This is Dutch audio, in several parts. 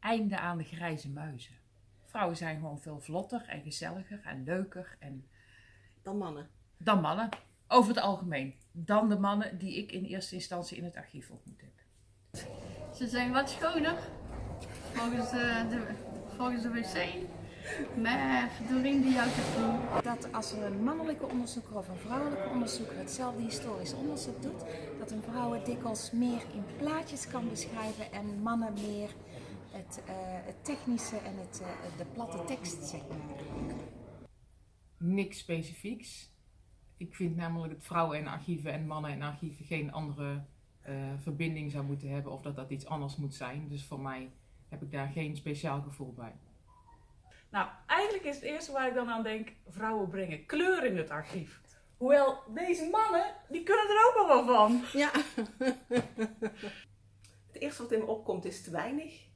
einde aan de grijze muizen. Vrouwen zijn gewoon veel vlotter en gezelliger en leuker en Dan mannen. dan mannen. Over het algemeen. Dan de mannen die ik in eerste instantie in het archief ontmoet heb. Ze zijn wat schoner volgens de, de, volgens de wc. Maar Doreen die houdt het vol. dat als er een mannelijke onderzoeker of een vrouwelijke onderzoeker hetzelfde historisch onderzoek doet, dat een vrouw het dikwijls meer in plaatjes kan beschrijven en mannen meer het, eh, het technische en het, eh, de platte tekst, zeg maar. niks specifieks. Ik vind namelijk dat vrouwen in archieven en mannen in archieven geen andere eh, verbinding zou moeten hebben of dat dat iets anders moet zijn. Dus voor mij heb ik daar geen speciaal gevoel bij. Nou, eigenlijk is het eerste waar ik dan aan denk, vrouwen brengen kleur in het archief. Hoewel, deze mannen, die kunnen er ook wel wat van. Ja. het eerste wat in me opkomt is te weinig.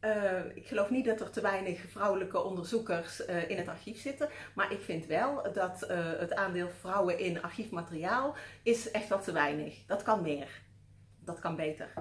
Eh, ik geloof niet dat er te weinig vrouwelijke onderzoekers eh, in het archief zitten. Maar ik vind wel dat eh, het aandeel vrouwen in archiefmateriaal is echt wel te weinig. Dat kan meer. Dat kan beter.